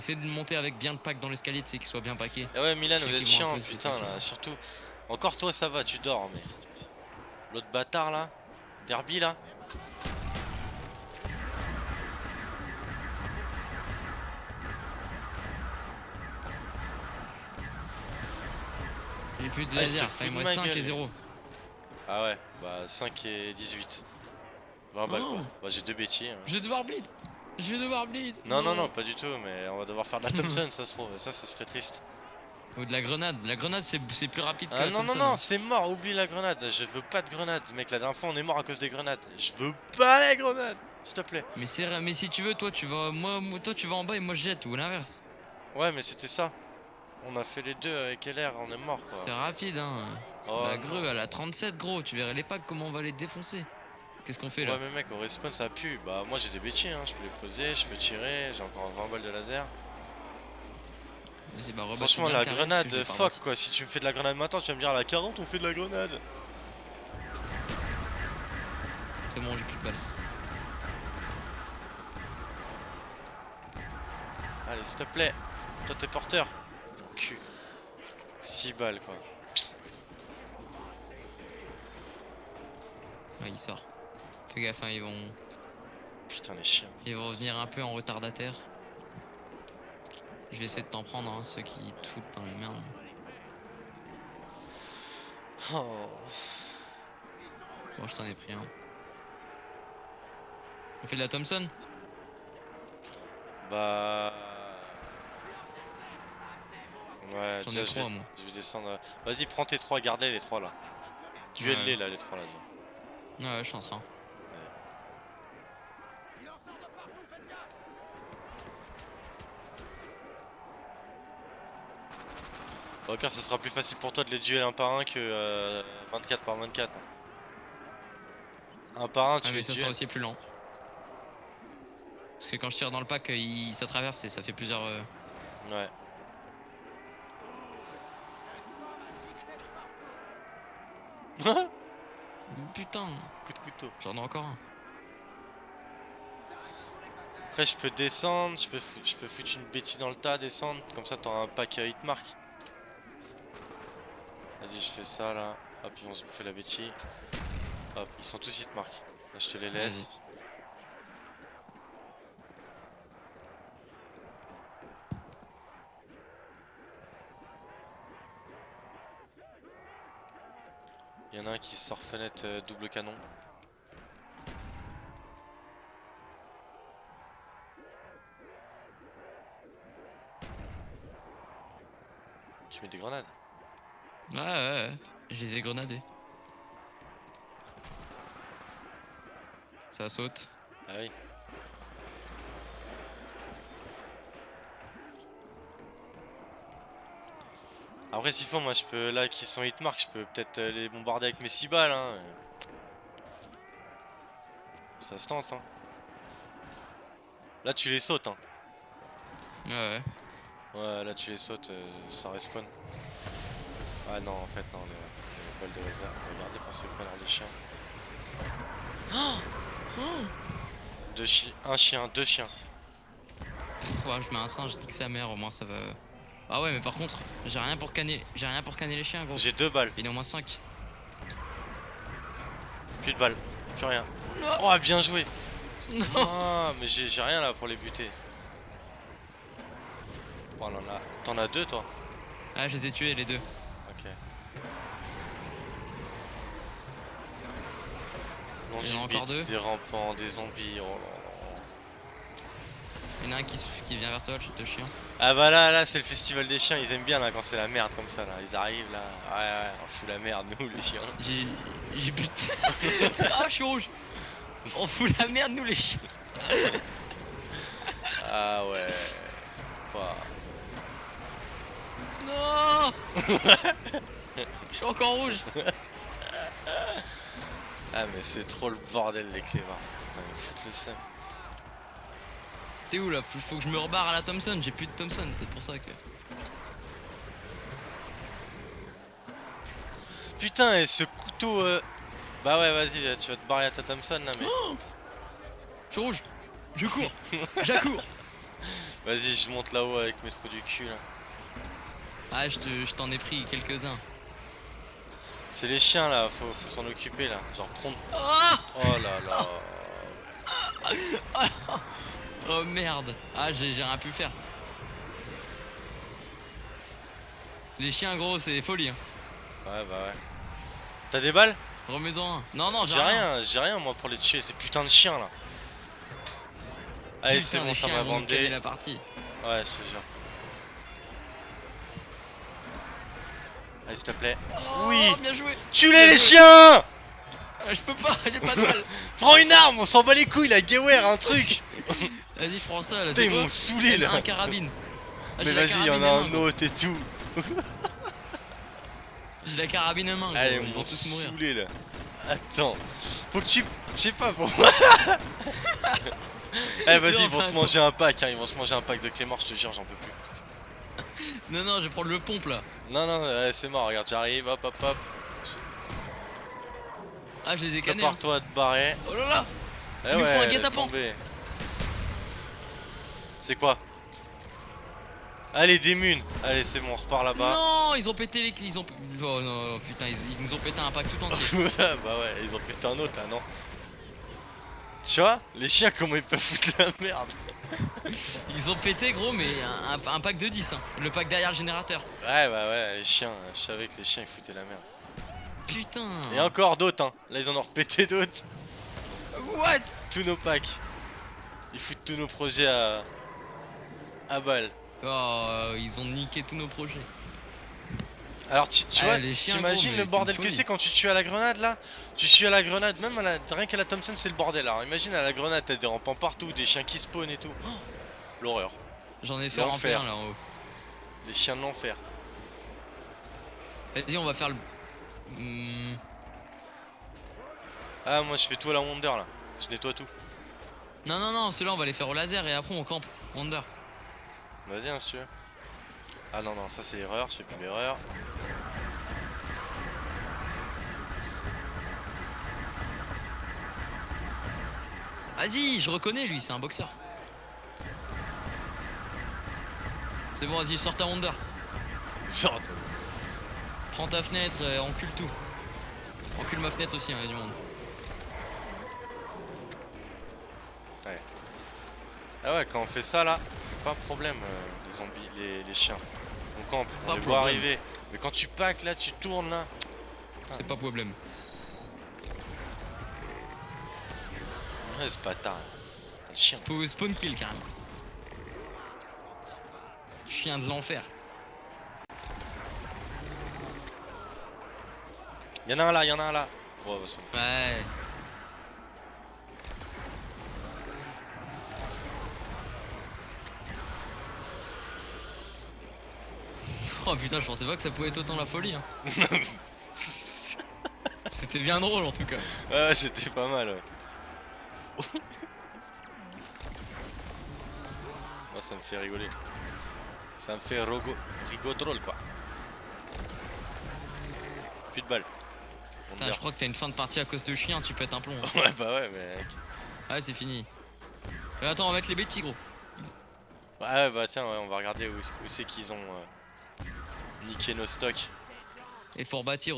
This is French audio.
Essaye de monter avec bien le pack dans l'escalier, tu sais, qu'il soit bien paqué. Ah ouais, Milan, vous êtes chiant, putain, là, surtout. Encore toi, ça va, tu dors, mais. L'autre bâtard, là. Derby, là. Plus de Ah, il laser, fout il de me ma reste 5 et gueule. 0. Ah ouais, bah 5 et 18. 20 balles, Oh. quoi. Bah, j'ai deux bêtises. Je vais devoir bleed Je vais devoir bleed Non, non, non, pas du tout, mais on va devoir faire de la Thompson, ça se trouve. Ça, ça serait triste. Ou de la grenade. La grenade, c'est c'est plus rapide que Ah la non, non, Thompson, non, c'est mort, oublie la grenade. Je veux pas de grenade. Mec, la dernière fois, on est mort à cause des grenades. Je veux pas les grenades, s'il te plaît. Mais c'est mais si tu veux, toi tu vas moi, toi tu vas en bas et moi je jette ou l'inverse. Ouais, mais c'était ça. On a fait les deux avec LR, on est mort, C'est quoi. rapide hein. Oh, la grue elle a 37 gros, tu verrais les packs comment on va les défoncer. Qu'est-ce qu'on fait là Ouais, mais mec, au respawn, ça pue. Bah, moi, j'ai des bêtises, hein. Je peux les poser, je peux tirer. J'ai encore 20 balles de laser. Vas-y, bah, Franchement, la grenade, fuck, quoi. Si tu me fais de la grenade maintenant, tu vas me dire à la 40, on fait de la grenade. C'est bon, j'ai plus de balles. Allez, s'il te plaît. Toi, t'es porteur. Cul. 6 balles, quoi. Ouais, il sort. Fais gaffe, hein, ils vont Putain, les chiens. ils vont revenir un peu en retardataire. Je vais essayer de t'en prendre, hein, ceux qui te foutent dans les merdes. Oh. Bon, je t'en ai pris un. On fait de la Thompson? Bah. Ouais, J'en ai trois, moi. je vais descendre. Vas-y, prends tes trois, garde-les les trois là. Duel-les là, les trois là. Ouais, ouais, je suis en train. Bah, au pire, ça sera plus facile pour toi de les dueler un par un que euh, 24 par 24. Un par un, tu Ah, mais ça sera aussi plus lent. Parce que quand je tire dans le pack, il... ça traverse et ça fait plusieurs. euh, Ouais. Putain, Coup de couteau. j'en ai encore un. Après, je peux descendre, je peux, je peux foutre une bêtise dans le tas, descendre. Comme ça, t'auras un pack à hitmark. Vas-y, je fais ça là. Hop, ils vont se bouffer la bêtise. Hop, ils sont tous hitmark. Là, je te les laisse. Il y en a un qui sort fenêtre euh, double canon. Tu mets des grenades Ouais, ouais, ouais. Je les ai grenadés. Ça saute. Ah oui. Après s'il faut moi je peux là qui sont hitmark je peux peut-être euh, les bombarder avec mes 6 balles hein. Ça se tente hein. Là tu les sautes hein. Ouais, ouais. Ouais là tu les sautes euh, ça respawn. Ah non en fait non les, les balles de laser. Regardez quand c'est pas les chiens. Deux chiens, un chien, deux chiens. Pff, ouais, je mets un singe, je dis que sa mère, au moins ça va. Ah ouais, mais par contre, j'ai rien pour canner, j'ai rien pour canner les chiens, gros. J'ai deux balles, Il est au moins 5. plus de balles, plus rien. Oh bien joué Non. Ah mais j'ai rien là pour les buter. Oh là là, t'en as deux toi Ah, je les ai tués les deux. Ok. Il y en a encore deux des rampants, des zombies, oh là là. Il y en a un qui, qui vient vers toi, le de chien. Ah bah là, là c'est le festival des chiens, ils aiment bien là quand c'est la merde comme ça là, ils arrivent là, ouais ouais, on fout la merde nous les chiens. J'ai. J'ai but. ah, je suis rouge. On fout la merde, nous les chiens. Ah ouais. Ouah. Non Je suis encore rouge. Ah mais c'est trop le bordel les clébards. Putain ils foutent le seum. T'es où là? Faut, faut que je me rebarre à la Thompson, j'ai plus de Thompson, c'est pour ça que. Putain et ce couteau euh... Bah ouais vas-y tu vas te barrer à ta Thompson là mais... Je suis rouge. Je cours. J'accours. Vas-y, je monte là-haut avec mes trous du cul là. Ah, je te- je t'en ai pris quelques-uns. C'est les chiens là, faut, faut s'en occuper là. Genre prendre. Ah Oh là là. Oh merde Ah, j'ai rien pu faire. Les chiens, gros, c'est folie. Hein. Ouais, bah ouais. T'as des balles? Remets-en un. Non, non, J'ai rien, j'ai rien moi pour les tuer, ces putains de chiens là. Allez, c'est bon, ça m'a bandé. la partie. Ouais, je te jure. Allez, s'il te plaît. Oh, Oui. Tue-les les chiens Ah, Je peux pas, j'ai pas de balle Prends une arme, on s'en bat les couilles, la Gewehr, un truc Vas-y, prends ça, là. Putain, ils m'ont saoulé là Un carabine. Ah, Mais vas-y, y en a un autre et tout J'ai la carabine à main. Allez, ils m'ont saoulé là Attends Faut que tu... Je sais pas, pour moi Eh vas-y, ils vont se manger un pack, hein, ils vont se manger un pack de Clément, je te jure, j'en peux plus. Non, non, je vais prendre le pompe là. Non, non, ouais, c'est mort, regarde, j'arrive, hop, hop, hop. Ah, je les ai cannés. hein. Prépare-toi à te barrer. Oh là là Eh Il faut un. C'est quoi? Allez, des munes Allez, c'est bon, on repart là-bas. Non, ils ont pété les. Ils ont. Oh non, non, putain, ils, ils nous ont pété un pack tout entier. bah ouais, ils ont pété un autre là, non Tu vois Les chiens, comment ils peuvent foutre la merde? Ils ont pété, gros, mais un, pack de 10. Hein. Le pack derrière le générateur. Ouais, bah ouais, les chiens, je savais que les chiens ils foutaient la merde. Putain. Et encore d'autres, hein. Là, ils en ont repété d'autres. What? Tous nos packs. Ils foutent tous nos projets à. à balle. Oh, euh, ils ont niqué tous nos projets. Alors tu, tu Ah, vois, t'imagines le c'est bordel que c'est quand tu tues à la grenade là? Tu tues à la grenade, même à la, rien qu'à la Thompson c'est le bordel. Alors imagine à la grenade t'as des rampants partout, des chiens qui spawnent et tout. Oh, L'horreur. J'en ai fait L'enfer. remplir là en haut. Les chiens de l'enfer. Vas-y, on va faire le. Hmm, Ah moi je fais tout à la Wonder là. Je nettoie tout. Non, non, non, ceux-là on va les faire au laser et après on campe. Wonder. Vas-y hein, si tu veux. Ah non non ça c'est l'erreur, je fais plus l'erreur. Vas-y, je reconnais lui, c'est un boxeur. C'est bon, vas-y, sors ta Wonder. Genre, Prends ta fenêtre, euh, encule tout. Encule ma fenêtre aussi, hein, y a du monde. Ah ouais quand on fait ça là, c'est pas un problème euh, les zombies, les, les chiens. On campe, on Pas les voit arriver. Mais quand tu packs là, tu tournes là. C'est pas problème. Ouais, c'est pas tard. Le chien. Spo- Spawn kill carrément. Chien de l'enfer. Y'en a un là, y'en a un là. Ouais. Oh putain, je pensais pas que ça pouvait être autant la folie. Hein. C'était bien drôle en tout cas. Ouais, c'était pas mal. Ouais. Moi, ça me fait rigoler. Ça me fait rogo... quoi. Plus de balles. Putain, je crois que t'as une fin de partie à cause de chien, tu pètes un plomb. hein. Ouais, bah ouais, mec. Ouais, c'est fini. Euh, attends, on va mettre les bêtis, gros. Ouais, ouais, bah tiens, ouais, on va regarder où, où c'est qu'ils ont euh, niqué nos stocks. Et pour bâtir